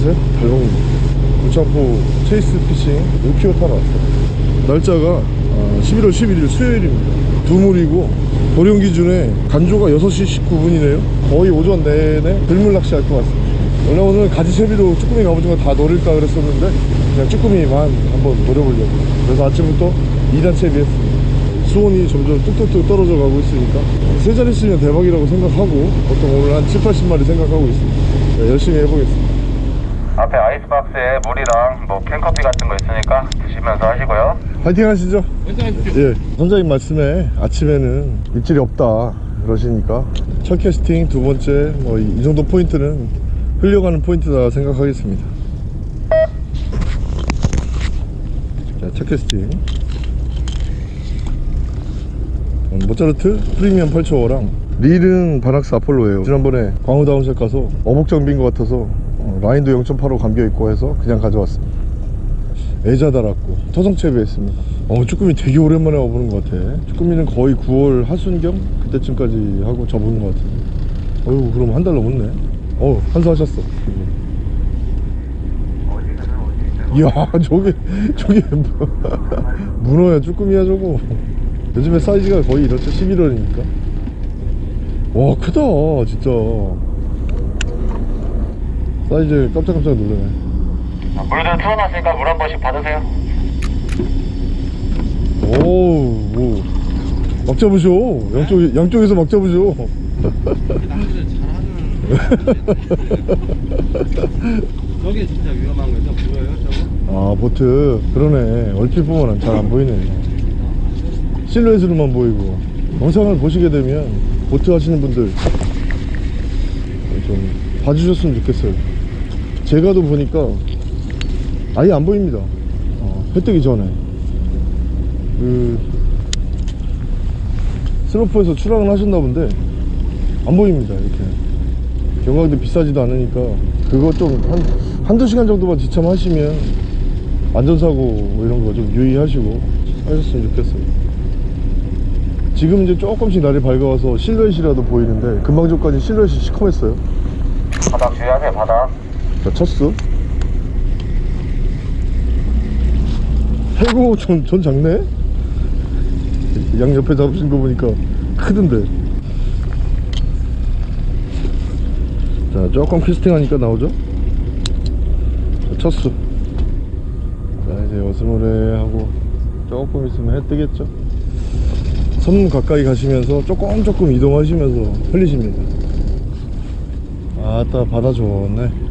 안녕하세요 달봉입니다 울창포 체이스 피싱 6km 타러 왔어요. 날짜가 아, 11월 11일 수요일입니다. 두물이고 보령 기준에 간조가 6시 19분이네요. 거의 오전 내내 들물 낚시 할 것 같습니다. 원래 오늘 가지채비로 쭈꾸미 갑오징어 다 노릴까 그랬었는데 그냥 쭈꾸미만 한번 노려보려고. 그래서 아침부터 2단 채비했습니다. 수온이 점점 뚝뚝뚝 떨어져 가고 있으니까 세 자리 쓰면 대박이라고 생각하고 보통 오늘 한 7, 80마리 생각하고 있습니다. 네, 열심히 해보겠습니다 앞에 아이스박스에 물이랑 뭐 캔커피 같은 거 있으니까 드시면서 하시고요. 파이팅 하시죠. 예 선장님 말씀에 아침에는 입질이 없다 그러시니까 첫 캐스팅 두 번째 뭐 이 정도 포인트는 흘려가는 포인트다 생각하겠습니다. 자첫 캐스팅. 음, 모차르트 프리미엄 8초어랑 릴은 바낙스 아폴로예요. 지난번에 광어 down shot 가서 어복 장비인 것 같아서 어, 라인도 0.85 감겨있고 해서 그냥 가져왔습니다. 애자 달았고 토성 채비 했습니다. 어 쭈꾸미 되게 오랜만에 와보는 것 같아. 쭈꾸미는 거의 9월 하순경 그때쯤까지 하고 접은 것 같은데. 어휴 그럼 한 달 넘었네. 어 한수하셨어. 이야 저게 저게 뭐- 문어야 쭈꾸미야 저거. 요즘에 사이즈가 거의 이렇죠. 11월이니까. 와 크다 진짜 사이즈 깜짝깜짝 놀라네 물들 틀어놨으니까 물 한 번씩 받으세요. 오우 뭐. 막 잡으셔 양쪽, 양쪽에서 막 잡으셔 저게 진짜 위험한 거죠? 보여요 저거? 아 보트 그러네 얼핏 보면 잘 안 보이네 실루엣으로만 보이고 영상을 보시게 되면 보트 하시는 분들 좀 봐주셨으면 좋겠어요 제가도 보니까 아예 안 보입니다. 어, 해 뜨기 전에. 그 슬로프에서 출항을 하셨나 본데 안 보입니다 이렇게. 경각도 비싸지도 않으니까 그거 좀 한, 한두 시간 정도만 지참하시면 안전사고 뭐 이런 거 좀 유의하시고 하셨으면 좋겠어요. 지금 이제 조금씩 날이 밝아와서 실루엣이라도 보이는데 금방 전까지 실루엣이 시커맸어요. 바닥 바닥. 자 쳤어 아이고 전, 전 작네. 양 옆에 잡으신 거 보니까 크던데. 자 조금 캐스팅 하니까 나오죠? 자, 쳤어 자 이제 어스모레 하고 조금 있으면 해 뜨겠죠? 섬 가까이 가시면서 조금 조금 이동하시면서 흘리십니다. 아따 바다 좋네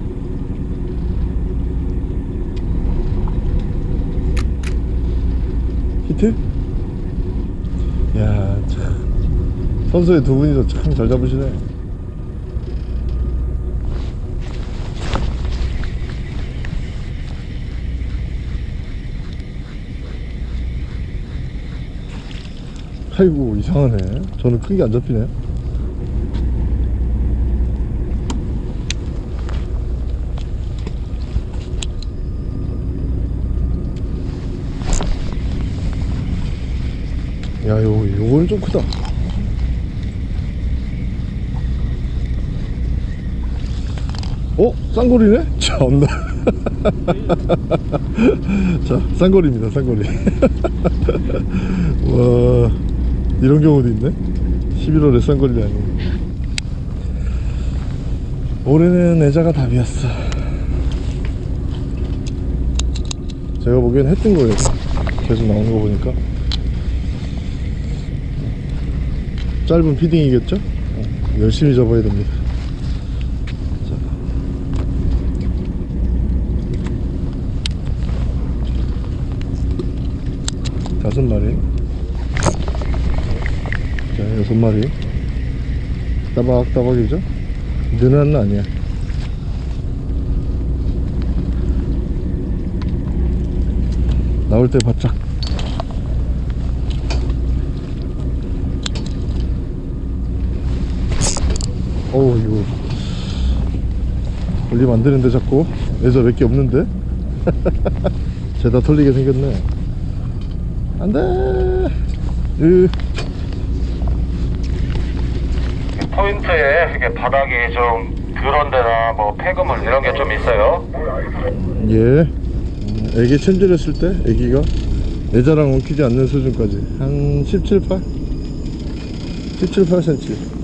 히트? 야, 참. 선수의 두 분이서 참 잘 잡으시네. 아이고, 이상하네. 저는 큰 게 안 잡히네. 요건 좀 크다. 어? 쌍거리네? 참나. 자, 쌍거리입니다, 쌍거리. 와, 이런 경우도 있네? 11월에 쌍거리 아니고. 올해는 애자가 답이었어. 제가 보기엔 했던 거예요. 계속 나오는 거 보니까. 짧은 피딩이겠죠? 어, 열심히 잡아야 됩니다. 자, 다섯 마리. 자, 여섯 마리. 따박따박이죠? 느는 아니야. 나올 때 바짝. 어우 이거 올리면 안 되는데 자꾸 애자 몇개 없는데 죄다 털리게 생겼네 안돼 으 포인트에 이게 바닥이 좀 그런 데나 뭐 폐그물 이런 게 좀 있어요. 예. 음, 애기 챔질했을 때 애기가 내자랑 엉키지 않는 수준까지 한 17, 8? 17, 8cm.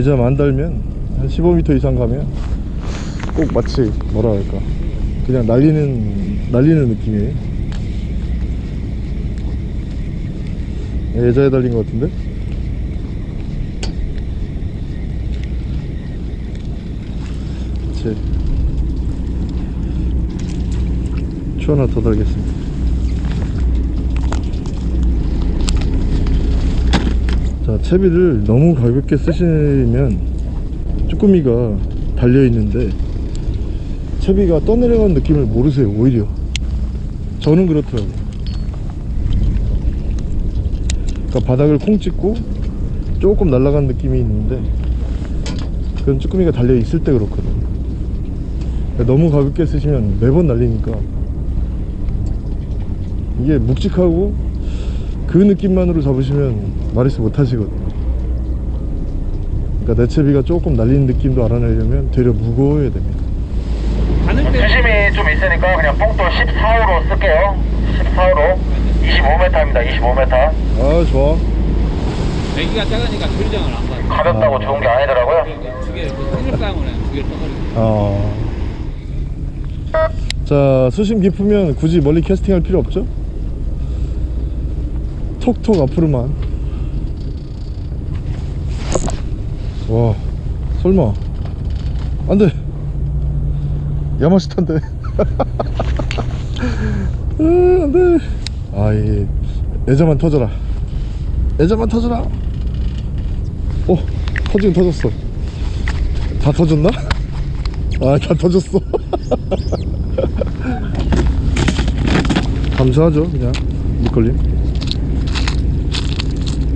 예잠 안 달면 한 15m 이상 가면 꼭 마치 뭐라 할까? 그냥 날리는 날리는 느낌이에요. 예자에 달린 것 같은데? 그치 추 하나 더 달겠습니다 자 채비를 너무 가볍게 쓰시면 쭈꾸미가 달려있는데 채비가 떠내려가는 느낌을 모르세요 오히려. 저는 그렇더라고요. 그러니까 바닥을 콩 찍고 조금 날아간 느낌이 있는데 그건 쭈꾸미가 달려있을 때 그렇거든요. 그러니까 너무 가볍게 쓰시면 매번 날리니까 이게 묵직하고 그 느낌만으로 잡으시면 마리스 못 하시거든요 그러니까 내채비가 조금 날리는 느낌도 알아내려면 되려 무거워야 됩니다 수심이 좀 있으니까 그냥 뽕돌 14호로 쓸게요. 14호로 25m입니다. 25m. 아 좋아 애기가 작으니까 조리장을 안 가요. 가볍다고 아. 좋은 게 아니더라고요. 두개 생일상으로 두 개를 떠버리고. 어. 자 수심 깊으면 굳이 멀리 캐스팅할 필요 없죠 톡톡 앞으로만 와 설마 안돼 야마시타인데 아, 안돼 아이 애자만 터져라 애자만 터져라 어 터지긴 터졌어 다 터졌나? 아, 다 터졌어. 감사하죠, 그냥. 미끌림.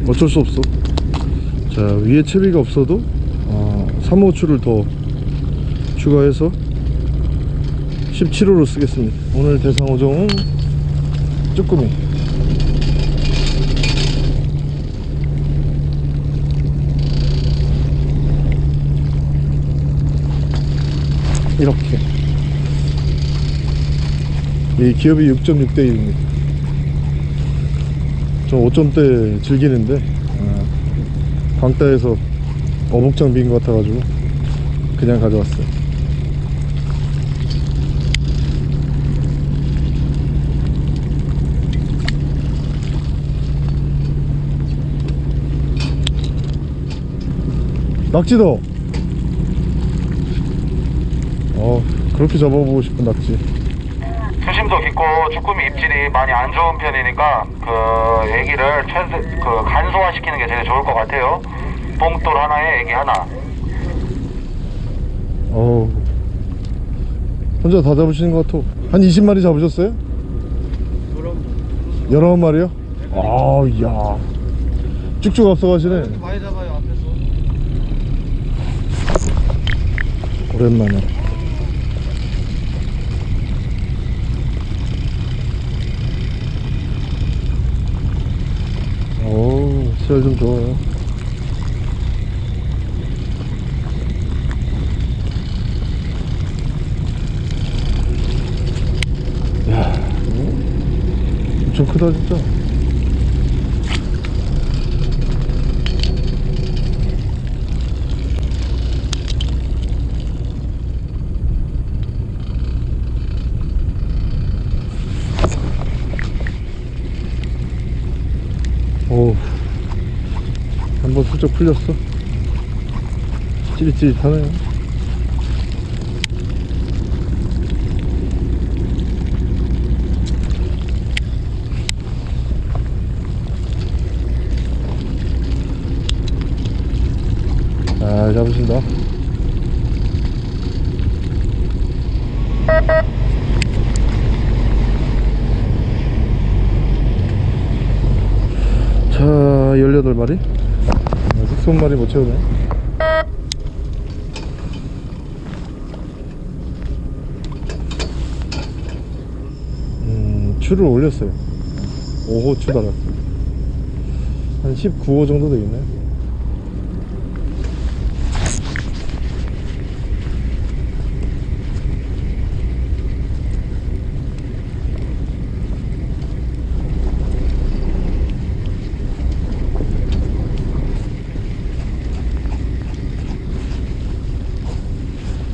어쩔 수 없어. 자, 위에 채비가 없어도, 어, 3호추를 더 추가해서 17호로 쓰겠습니다. 오늘 대상 어종은 쭈꾸미. 이렇게 이 기업이 6.6대 1입니다 저 5점대 즐기는데 아, 광따에서 어복장비인 것 같아가지고 그냥 가져왔어요. 낙지도! 어 그렇게 잡아보고 싶은 낙지 수심도 깊고 쭈꾸미 입질이 많이 안 좋은 편이니까 그 애기를 최대 그 간소화 시키는 게 제일 좋을 것 같아요. 뽕돌 하나에 애기 하나. 어 혼자 다 잡으시는 것 같아 한 20마리 잡으셨어요? 여러 마리요? 아 이야 쭉쭉 앞서가시네 많이 잡아요 앞에서. 오랜만에 오 시야 좀 좋아요 야 음, 엄청 크다 진짜 오 슬쩍 풀렸어. 찌릿찌릿하네요 작은 말이 못 채우네. 음 추를 올렸어요. 5호 추 달았어요. 한 19호 정도 되겠네요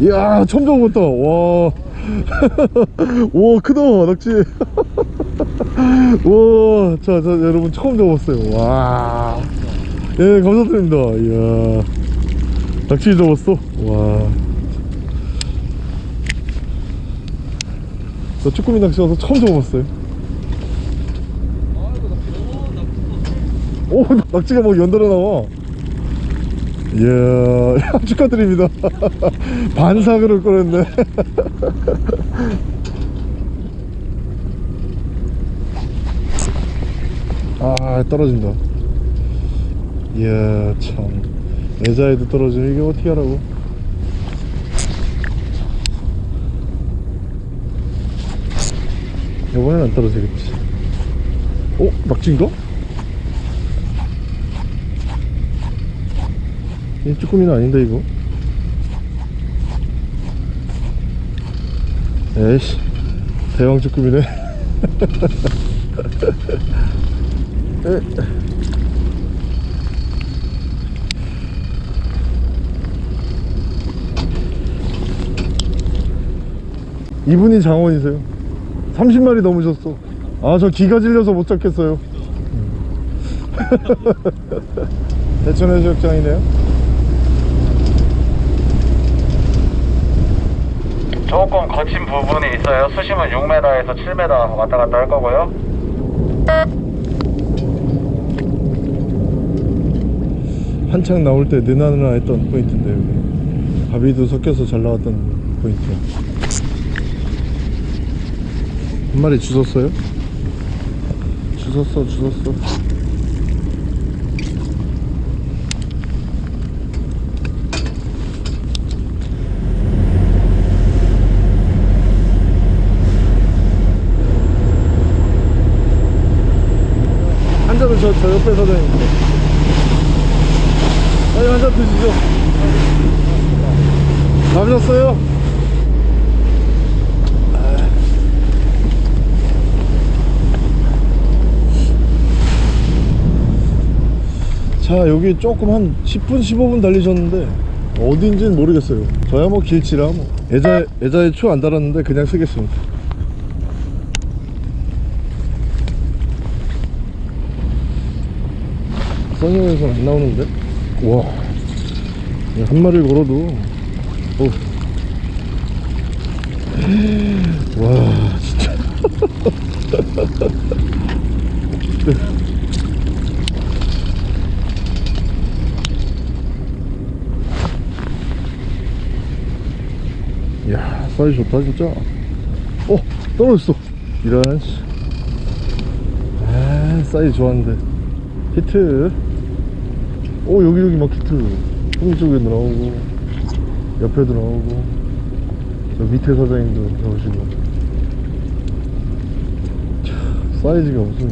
이야 처음 잡았다 와. 와 크다 낙지 와, 자, 자, 여러분 처음 잡았어요. 와. 예, 감사드립니다. 이야. 낙지 잡았어. 와. 저 쭈꾸미 낚시 와서 처음 잡았어요. 오, 낙지가 막 연달아 나와. 이야, 축하드립니다. 반사그를 꺼냈네. 아 떨어진다 이야 참 애자에도 떨어지면 이게 어떻게 하라고 이번엔 안 떨어지겠지 어? 낙지인가? 이 쭈꾸미는 아닌데 이거 에이씨 대왕 에. 이분이 장원이세요. 30마리 넘으셨어. 아 저 기가 질려서 못 잡겠어요. 대천 해수욕장이네요 조금 거친 부분이 있어요. 수심은 6m에서 7m 왔다 갔다 할 거고요. 한창 나올 때 느나느나 했던 포인트인데 여기 바비도 섞여서 잘 나왔던 포인트 한 마리 주웠어요? 주웠어 주웠어 저, 저 옆에 사장님 빨리 한잔 드시죠. 가셨어요? 자 여기 조금 한 10분 15분 달리셨는데 어딘지는 모르겠어요 저야 뭐 길치라 뭐 애자, 애자에 추 안 달았는데 그냥 쓰겠습니다 써니에서는 안 나오는데 와, 야, 한 마리를 걸어도, 오. 와, 진짜. 야, 사이즈 좋다, 진짜. 어, 떨어졌어. 이런, 씨. 아, 사이즈 좋았는데. 히트. 오 여기 여기 막 히트. 형 쪽에도 나오고 옆에도 나오고 저 밑에 사장님도 나오시고. 차, 사이즈가 무슨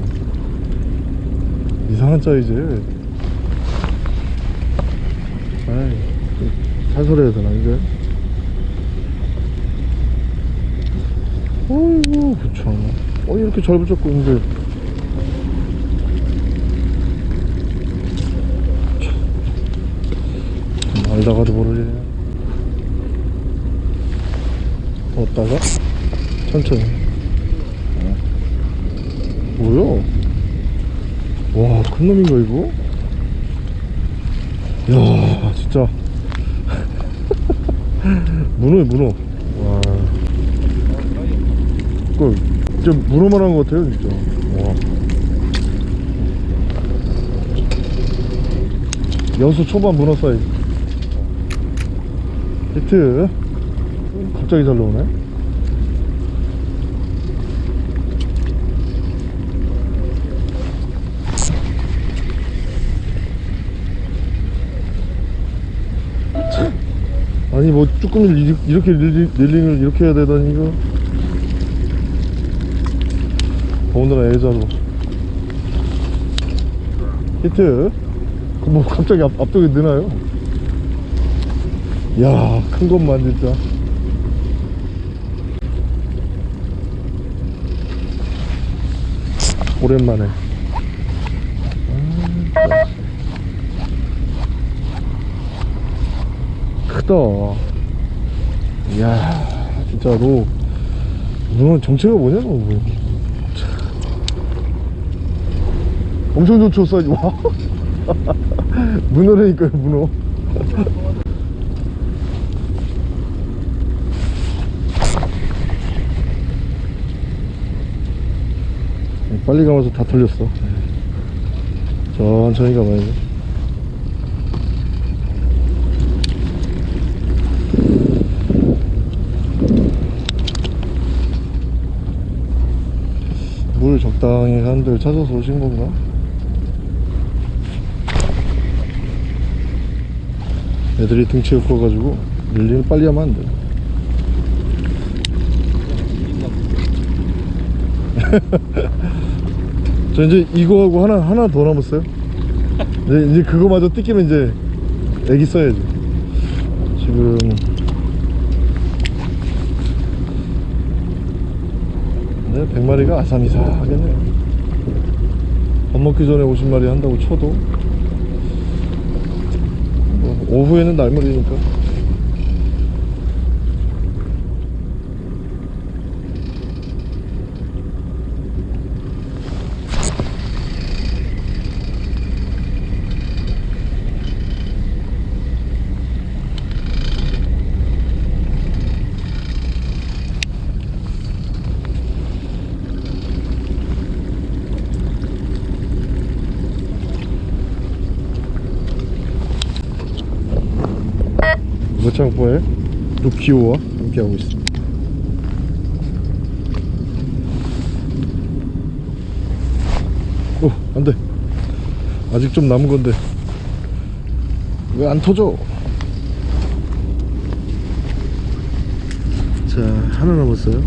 이상한 사이즈 아이 살살해야 되나 이제 어이구 그쵸 어 이렇게 잘 붙였고 이제 알다가도 모르겠네 얻다가? 천천히. 어. 뭐야? 와 큰 놈인가 이거? 야 진짜. 문어야 문어. 와. 그, 진짜 문어만 한 것 같아요 진짜. 와. 여수 초반 문어 사이즈 히트. 갑자기 잘 나오네. 참. 아니 뭐 이- 이렇게 릴링을 이렇게 해야 되다니 이거. 더군다나 애자로. 히트. 그뭐 갑자기 앞, 앞쪽에 느나요? 이 야 큰 것만 진짜. 오랜만에. 아, 크다. 이야 진짜로 문어 정체가 뭐냐 너? 뭐. 엄청 좋죠 사이즈. 와. 문어라니까요 문어 빨리 가면서 다 털렸어 천천히 가봐야 돼 물 적당히 데를 찾아서 오신 건가? 애들이 등치가 커가지고 밀리는 빨리 하면 안 돼. 저 이제 이거하고 하나 하나 더 남았어요. 이제, 이제 그거마저 뜯기면 이제 애기 써야지. 지금 네, 100마리가 아삼이사 하겠네요. 밥 먹기 전에 50마리 한다고 쳐도 뭐 오후에는 날물이니까 무창포에 루키오와 함께하고 있습니다. 오, 안 돼. 아직 좀 남은 건데. 왜 안 터져? 자, 하나 남았어요.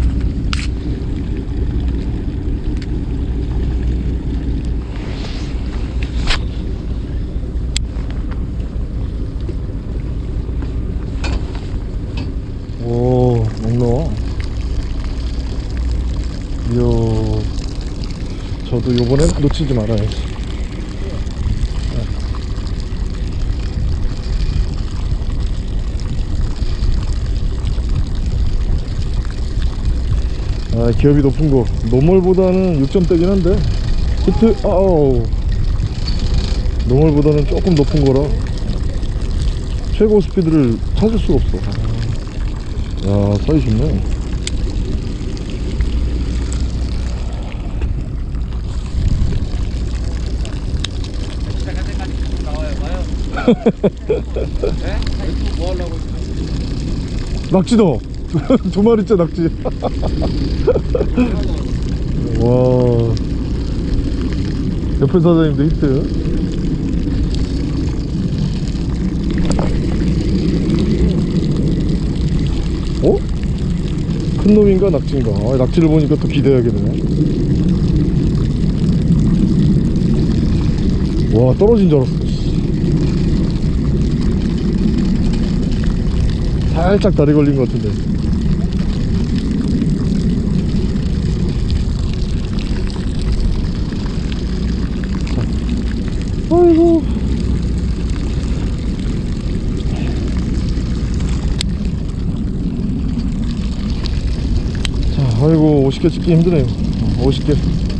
오, 먹노. 이야, 저도 요번엔 놓치지 말아야지. 아, 기업이 높은 거. 노멀보다는 6점대긴 한데. 히트, 아우. 노멀보다는 조금 높은 거라. 최고 스피드를 찾을 수가 없어. 야, 사이 좋네. 시작할 때까지 계속 나와요 봐요 네? 아니 뭐 하려고 낙지다! 두 마리째 낙지. 와. 옆에 사장님도 히트. 어? 큰 놈인가 낙지인가? 아, 낙지를 보니까 또 기대하게 되네. 와, 떨어진 줄 알았어. 씨. 살짝 다리 걸린 것 같은데. 자. 아이고. 자, 아이고, 50개 찍기 힘드네요. 어, 50개.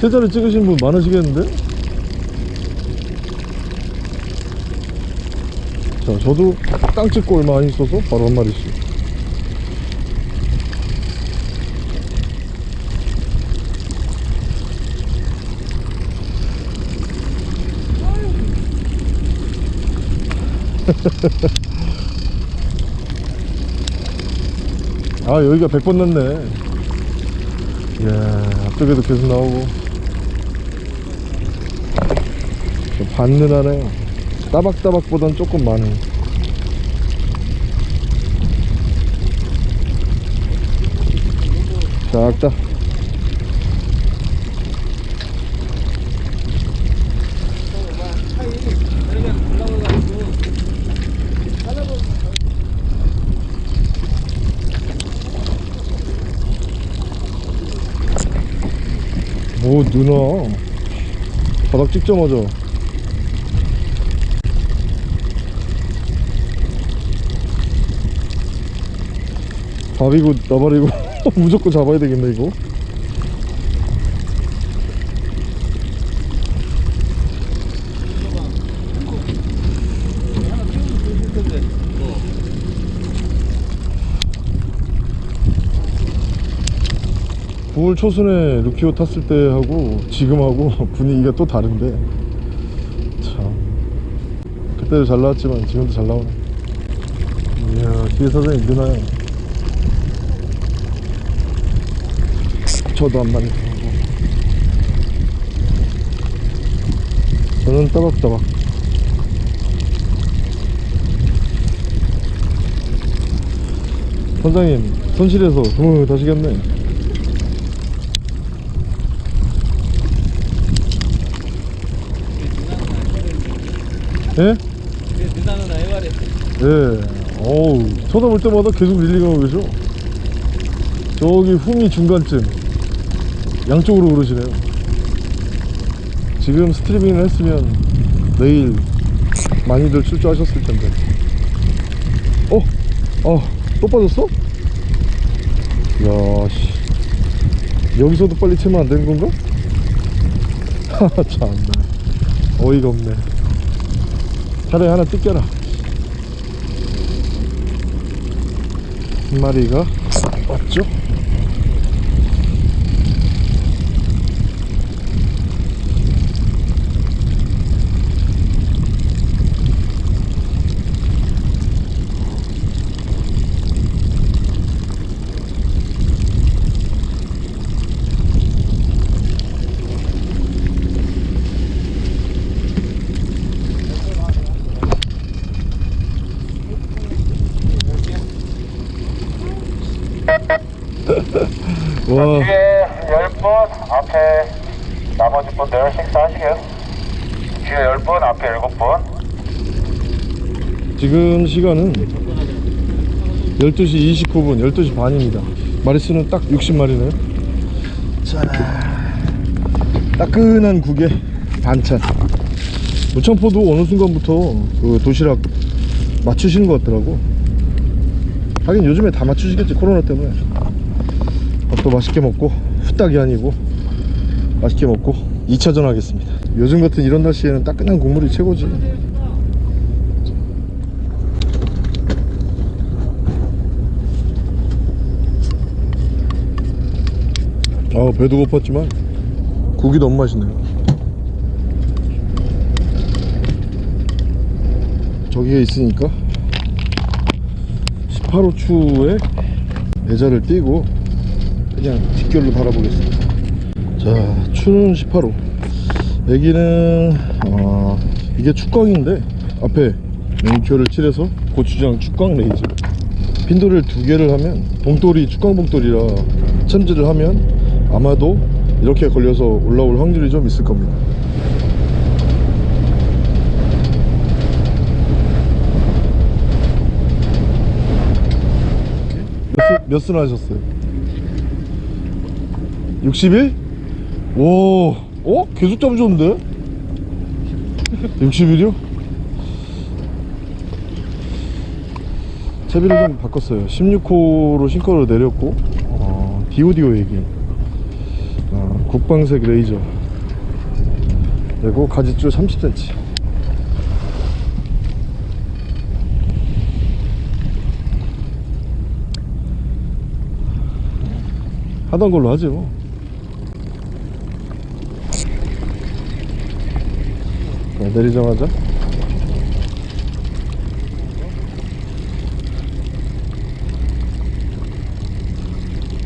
세자를 찍으신 분 많으시겠는데? 자 저도 땅 찍고 얼마 안 있어서 바로 한 마리씩. 아 여기가 100번 났네. 이야 예, 앞쪽에도 계속 나오고. 하네 따박따박보단 조금 많네 작다 뭐 누나? 바닥 찍자마자 밥이고 나발이고 무조건 잡아야 되겠네 이거. 구월 초순에 루키오 탔을 때 하고 지금 하고 분위기가 또 다른데. 참. 그때도 잘 나왔지만 지금도 잘 나오네. 이야 뒤에 사장님 누나요 저도 안 많이 타고 저는 따박따박 선장님 손실해서 드물 다시겠네 예? 예. 어우, 쳐다볼 때마다 계속 릴링하고 계셔. 저기 후미 중간쯤. 양쪽으로 그러시네요. 지금 스트리밍을 했으면 내일 많이들 출조하셨을 텐데. 어? 아, 또 빠졌어? 야, 씨. 여기서도 빨리 채면 안 되는 건가? 하하, 참나. 어이가 없네. 차라리 하나 뜯겨라. 한 마리가 왔죠? 와, 뒤에 10분, 앞에 나머지 분들 식사하시게요. 뒤에 10분, 앞에 7분. 지금 시간은 12시 29분, 12시 반입니다. 마리수는 딱 60마리네요. 자, 따끈한 국에 반찬. 무창포도 어느 순간부터 그 도시락 맞추시는 것 같더라고. 하긴 요즘에 다 맞추시겠지, 코로나 때문에. 밥도 맛있게 먹고, 후딱이 아니고, 맛있게 먹고, 2차전 하겠습니다. 요즘 같은 이런 날씨에는 따끈한 국물이 최고지. 아 배도 고팠지만 국이 너무 맛있네요 저기에 있으니까 18호추에 애자를 띄고 그냥 뒷결로 달아보겠습니다. 자 추는 18호 여기는 어, 이게 축광인데 앞에 메인큐어를 칠해서 고추장 축광 레이저. 핀도를 두 개를 하면 봉돌이 축광 봉돌이라 챔질을 하면 아마도 이렇게 걸려서 올라올 확률이 좀 있을 겁니다. 몇 순 하셨어요? 61? 오, 어? 계속 잡으셨는데? 61이요? 채비를 좀 바꿨어요 16호로 싱커를 내렸고 어, 디오디오 얘기 어, 국방색 레이저 그리고 가지줄 30cm 하던 걸로 하지 내리자마자?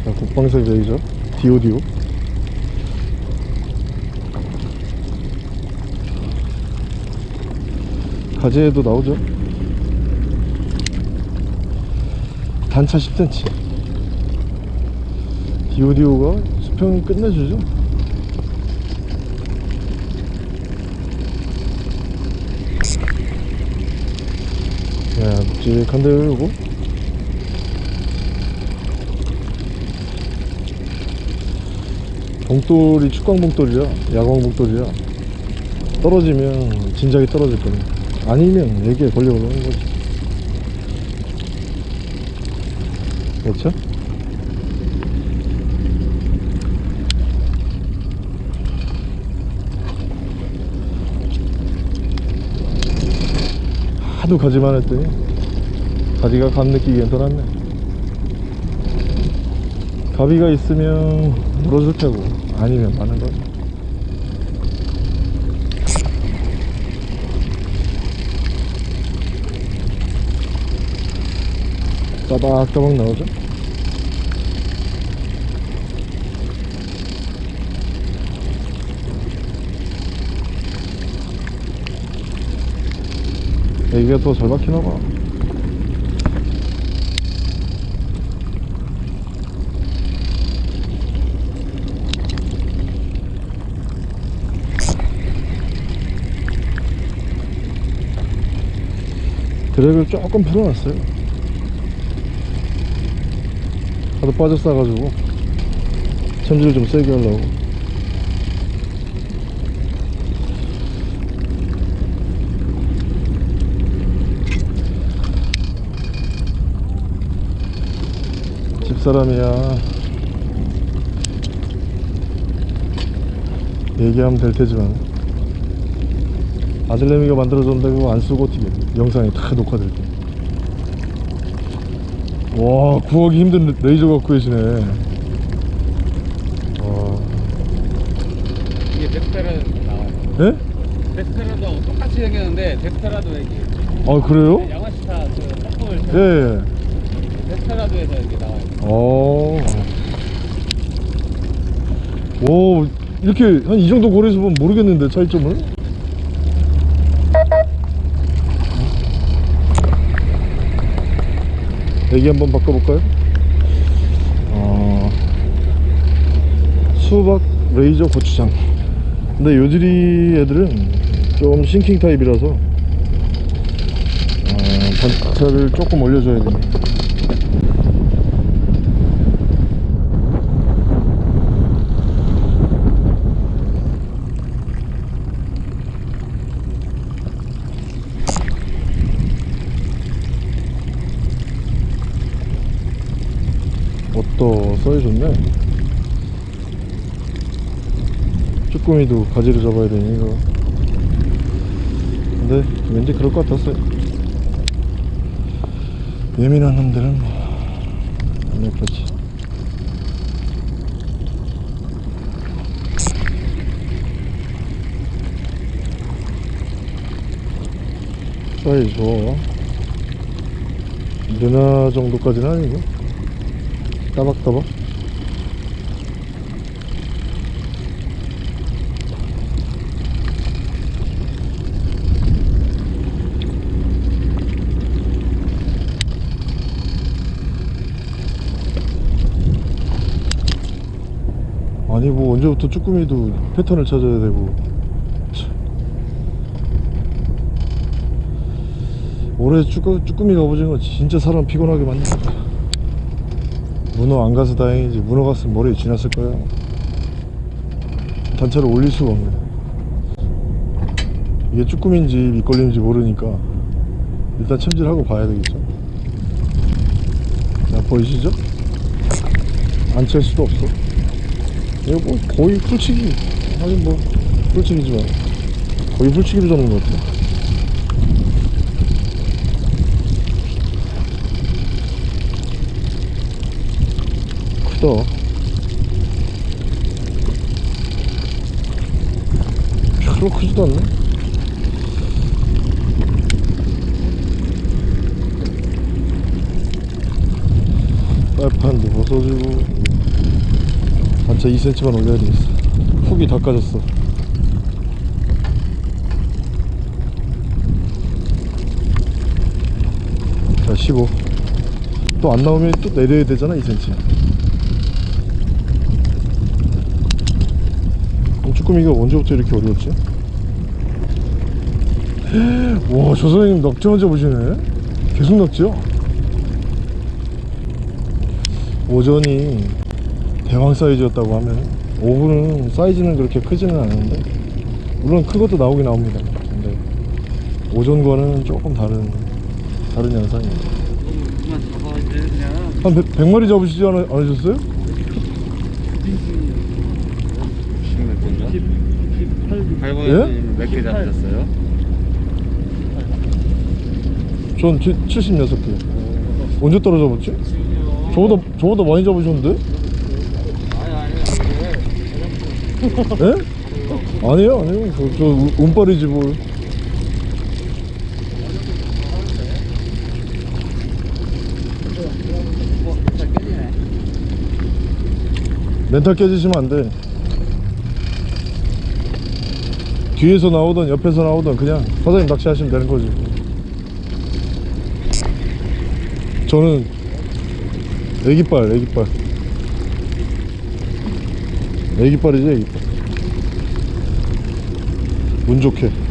자, 국방색 레이저 디오디오. 가재에도 나오죠. 단차 10cm 디오디오가 수평이 끝내주죠. 묵직한데요 이거 봉돌이 축광 봉돌이라 야광 봉돌이라 떨어지면 진작에 떨어질 거예요 아니면 여기에 걸려 오는 거지. 그렇죠? 하도 가지만 했더니 가지가 감 느끼기엔 더 낫네. 가비가 있으면 물어줄 테고 아니면 마는 거지 따박따박 나오죠? 애기가 더 잘 박히나 봐 드랙을 조금 풀어놨어요. 하도 빠졌어가지고 첨지를 좀 세게 하려고. 집사람이야. 얘기하면 될 테지만 아들내미가 만들어줬는데 안 쓰고 어떻게 영상에 다 녹화될게 와 구하기 힘든 레이저 갖고 계시네 와 이게 데스페라도 나와요. 예? 데스페라도 똑같이 생겼는데 데스페라도 여기 아 그래요? 야마시타 그 탑볼 예, 예. 데스페라도에서 이렇게 나와요. 어. 오, 이렇게 한 이 정도 거리에서 보면 모르겠는데 차이점을? 에기 한번 바꿔볼까요? 어, 수박 레이저 고추장. 근데 요즈리 애들은 좀 sinking 타입이라서 어, 단차를 조금 올려줘야 됩니다. 옷도 써해줬네. 쭈꾸미도 가지를 잡아야 되니 이거 근데 왠지 그럴 것 같았어요. 예민한 놈들은 뭐안 예쁘지. 사이즈 좋아. 누나 정도까지는 아니고. 따박따박 아니 뭐 언제부터 쭈꾸미도 패턴을 찾아야 되고. 참. 올해 쭈꾸, 쭈꾸미 갑오징어 진짜 사람 피곤하게 만든다 문어 안 가서 다행이지. 문어 갔으면 머리에 지났을 거야. 단차를 올릴 수가 없네. 이게 쭈꾸미인지 밑걸림인지 모르니까 일단 챔질하고 봐야 되겠죠? 자 보이시죠? 안 찰 수도 없어 이거 뭐 거의 풀치기. 하긴 뭐 풀치기지만 거의 풀치기로 잡는 것 같아 크다. 별로 크지도 않네. 빨판도 벗어지고 단차 2cm만 올려야 되겠어 훅이 다 까졌어 자 15. 또 안 나오면 또 내려야 되잖아 2cm 어, 쭈꾸미가 언제부터 이렇게 어려웠지? 와, 저 선생님 낙지 먼저 보시네. 계속 낙지야. 오전이 대왕 사이즈였다고 하면 오후는 사이즈는 그렇게 크지는 않은데 물론 큰 것도 나오긴 나옵니다. 근데 오전과는 조금 다른 다른 현상입니다. 한 100, 100마리 잡으시지 않, 않으셨어요? 10몇 개인가? 18 예? 몇개 잡으셨어요? 전 76개. 언제 떨어져 봤지? 저보다, 저보다 많이 잡으셨는데? 아니 아니 예? 아니에요, 아니에요. 저, 저 운- 운빨이지 뭘. 멘탈 깨지시면 안 돼. 뒤에서 나오든 옆에서 나오든 그냥 사장님 낚시하시면 되는 거지. 저는 애기빨, 애기빨. 애기빨이지, 애기빨. 운 좋게.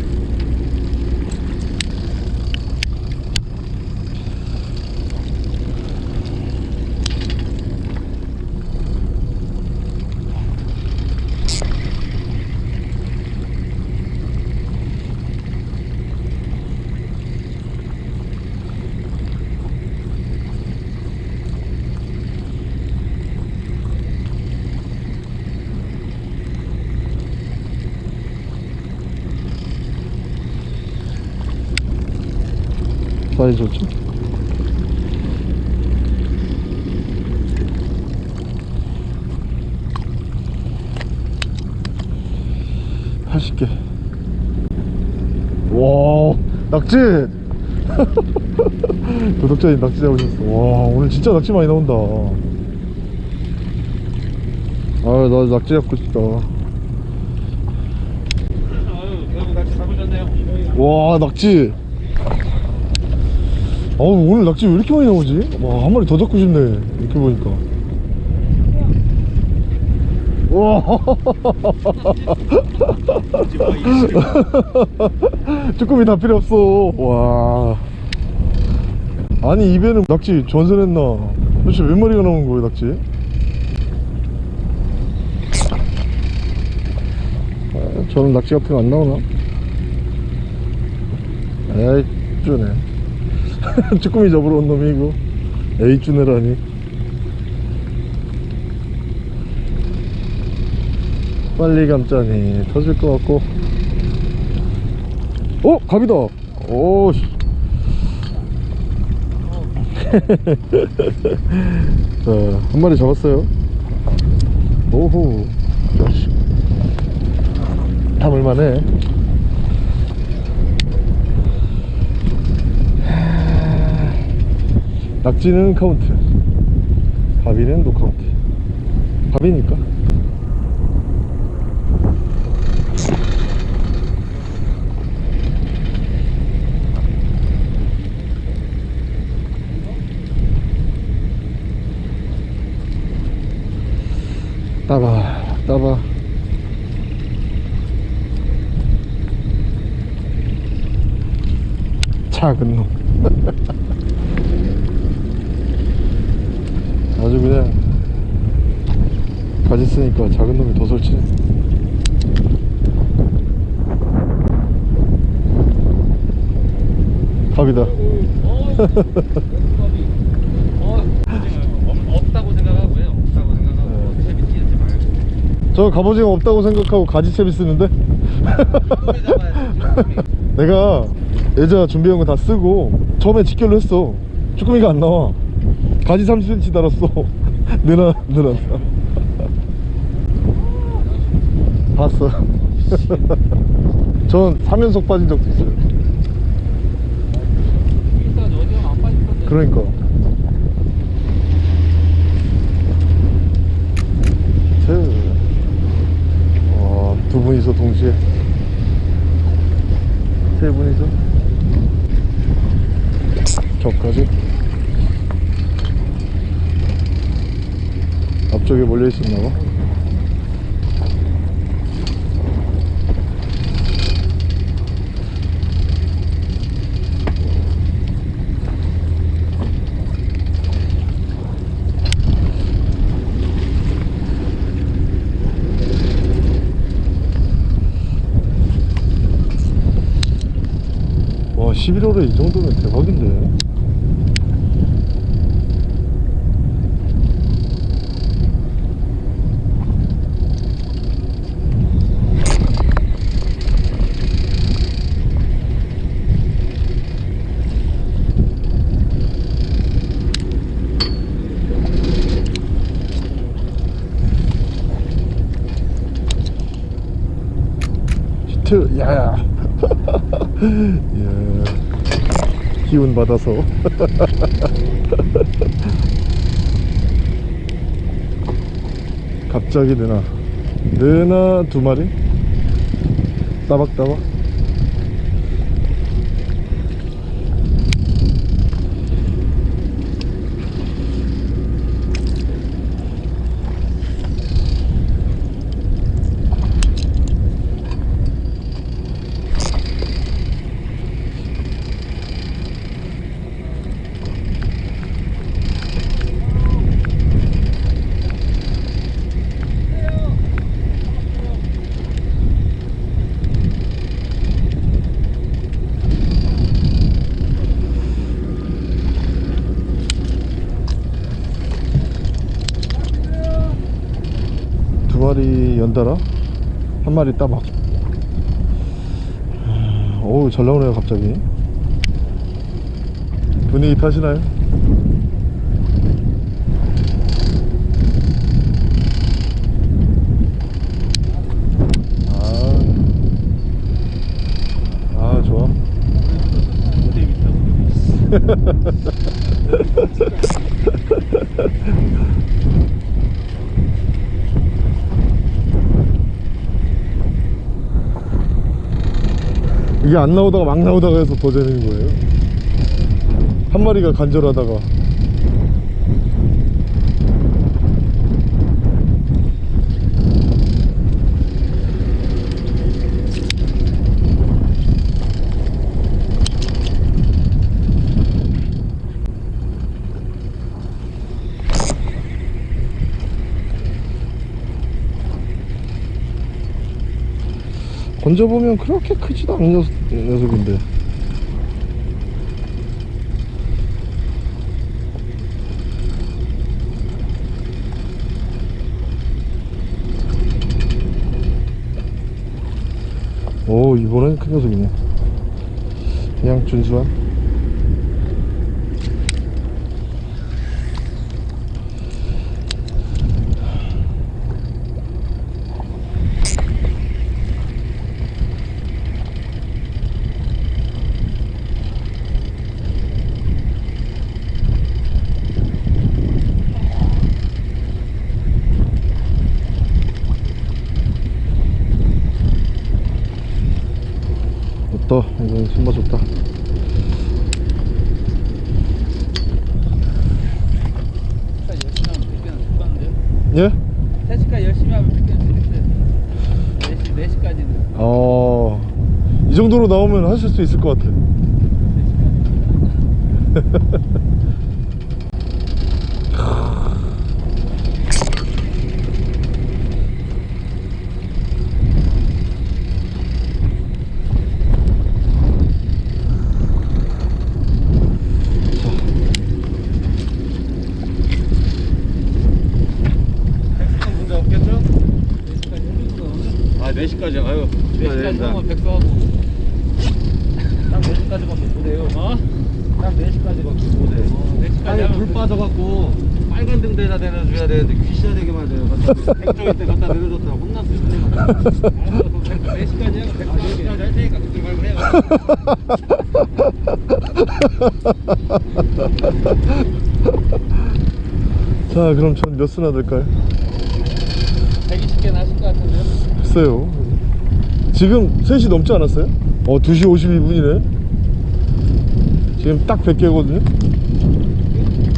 사이즈 좋죠? 팔십 개 와, 낙지! 구독자님 낙지 잡으셨어. 와, 오늘 진짜 낙지 많이 나온다. 아, 나 낙지 잡고 싶다. 아유 잡으셨네요 와 낙지 어우 오늘 낙지 왜 이렇게 많이 나오지? 와 한 마리 더 잡고 싶네. 이렇게 보니까. 와. 쭈꾸미 다 필요 없어. 와. 아니 입에는 낙지 전선했나? 도대체 몇 마리가 나온 거예요 낙지? 아, 저는 낙지 같은 거안 나오나? 에이 쭈네 쭈꾸미 잡으러 온 놈이고. 에이 쭈네라니. 빨리 감자니. 터질 것 같고. 어? 갑이다. 오 씨. 자 한 마리 잡았어요. 오호. 자식 담을만해 낙지는 카운트 바비는 노 카운트. 바비니까 따봐 따봐 작은 놈 아주 그냥 가지 쓰니까 작은 놈이 더 설치네 갑이다 어, 없다고 생각하고요 없다고 생각하고 네. 재밌지 이러지 말고 저 갑오징어 없다고 생각하고 가지채비 쓰는데? 내가 예자 준비한 거 다 쓰고 처음에 직결로 했어. 쭈꾸미가 안 나와. 가지 30cm 달았어. 늘어 늘었어 봤어. 전 3연속 빠진 적도 있어요 그러니까. 와, 어, 두 분이서 동시에? 세 분이서? 저까지? 앞쪽에 몰려있었나봐. 11월에 이 정도면 대박인데 히트 야야 예. 기운 받아서. 갑자기 느나. 느나 두 마리? 따박따박 두 마리 연달아 한 마리 따박 오우 잘 나오네요 갑자기. 분위기 타시나요? 아, 아 좋아 이게 안 나오다가 막 나오다가 해서 더 재밌는 거예요. 한 마리가 간절하다가 건져보면 그렇게 크지도 않은 녀석, 녀석인데. 오 이번엔 큰 녀석이네. 그냥 준수한 수 있을 것 같아 아, 4시까지. 아유 4시까지. 하면 1 백종일 때 갖다 내려줬다 혼났어요 선생님 4시까지 하고 백서하고 할 테니까 걱정 말고 해요 자, 그럼 전 몇 수나 될까요? 120개는 하실 것 같은데요? 글쎄요. 지금 3시 넘지 않았어요? 어 2시 52분이네 지금 딱 100개거든요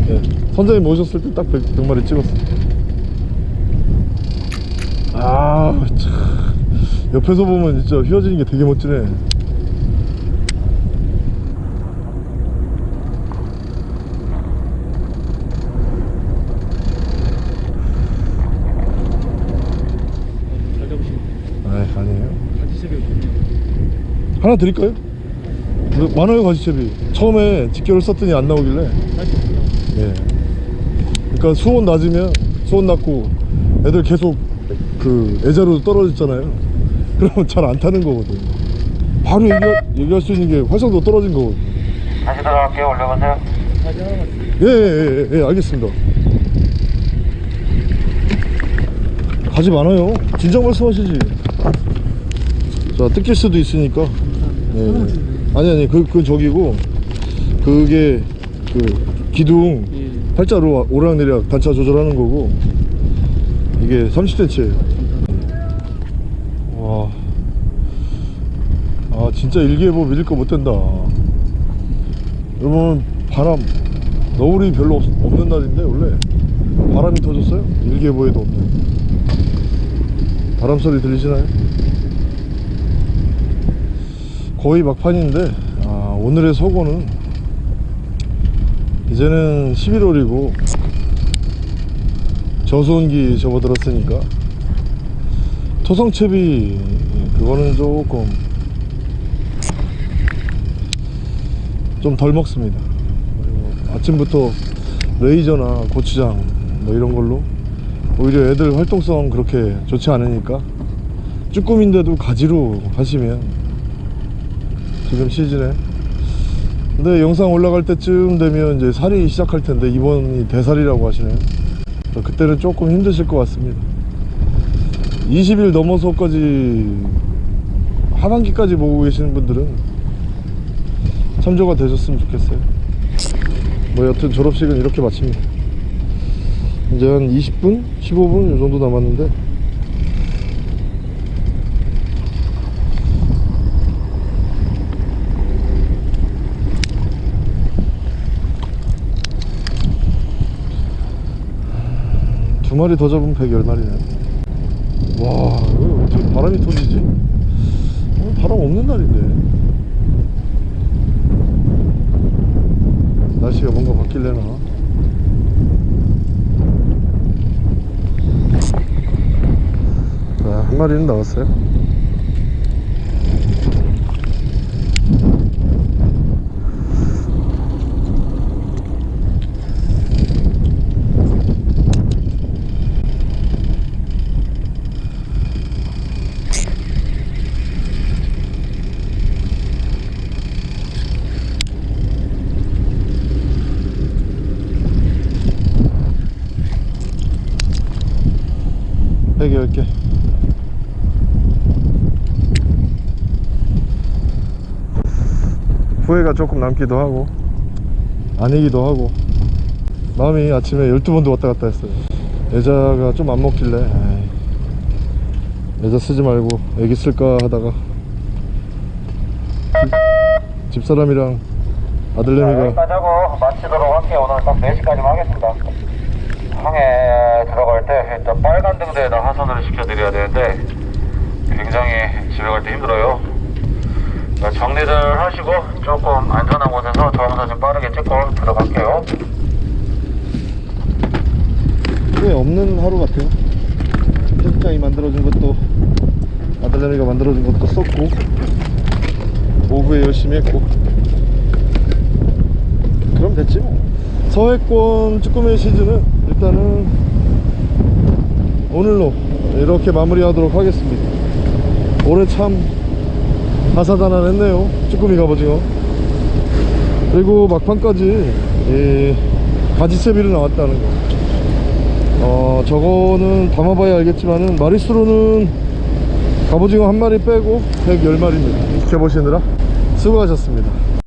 네. 선장님 오셨을 때 딱 100, 100마리 찍었어 아참 옆에서 보면 진짜 휘어지는 게 되게 멋지네 잘 잡으시네. 아 아니에요 가지채비 하나 드릴까요? 뭐, 많아요 가지채비 처음에 직결을 썼더니 안 나오길래. 예. 그러니까 수온 낮으면 수온 낮고 애들 계속 그 애자로 떨어졌잖아요. 그러면 잘 안 타는 거거든. 바로 얘기, 얘기할 수 있는 게 활성도 떨어진 거거든. 다시 들어갈게요. 올려보세요. 하나만. 예, 예, 예, 예, 알겠습니다. 가지 많아요. 진작 말씀하시지. 자, 뜯길 수도 있으니까. 예. 아니, 아니, 그, 그 저기고, 그게 그 기둥 예. 팔자로 오락내리락 단차 조절하는 거고 이게 30cm예요 와. 아 진짜 일기예보 믿을 거 못된다. 여러분 바람. 너울이 별로 없, 없는 날인데 원래. 바람이 터졌어요? 일기예보에도 없는. 바람 소리 들리시나요? 거의 막판인데 아, 오늘의 서고는 이제는 11월이고 저수온기 접어들었으니까. 토성채비 그거는 조금 좀 덜 먹습니다. 아침부터 레이저나 고추장 뭐 이런 걸로 오히려 애들 활동성 그렇게 좋지 않으니까 쭈꾸미인데도 가지로 하시면 지금 시즌에. 근데 영상 올라갈 때쯤 되면 이제 살이 시작할 텐데 이번이 대살이라고 하시네요. 그때는 조금 힘드실 것 같습니다. 20일 넘어서까지 하반기까지 보고 계시는 분들은 참조가 되셨으면 좋겠어요 뭐 여튼 졸업식은 이렇게 마칩니다 이제 한 20분? 15분 이 정도 남았는데 두 마리 더 잡으면 110마리네 와 이거 어떻게 바람이 터지지? 오늘 바람 없는 날인데 날씨가 뭔가 바뀔래나? 자, 한 마리는 나왔어요 백여 개 후회가 조금 남기도 하고 아니기도 하고 마음이 아침에 12번도 왔다 갔다 했어요 애자가 좀 안 먹길래 에이, 애자 쓰지 말고 애기 쓸까 하다가 집, 집사람이랑 아들내미가 여기까지 하고 마치도록 할게요. 오늘 딱 4시까지만 하겠습니다. 항해 들어갈 때 일단 빨간 등대에다 하선을 시켜드려야 되는데 굉장히 집에 갈 때 힘들어요. 자, 정리들 하시고 조금 안전한 곳에서 저항사진 빠르게 찍고 들어갈게요. 꽤 없는 하루 같아요 편집장이 만들어준 것도 아들내미가 만들어준 것도 썼고 오후에 열심히 했고 그럼 됐지 뭐 서해권 쭈꾸미 시즌은 일단은 오늘로 이렇게 마무리하도록 하겠습니다. 올해 참 다사다난했네요. 쭈꾸미 갑오징어. 그리고 막판까지 이 가지채비로 나왔다는 거. 어 저거는 담아봐야 알겠지만은 마리수로는 갑오징어 한 마리 빼고 110마리입니다. 지켜보시느라 수고하셨습니다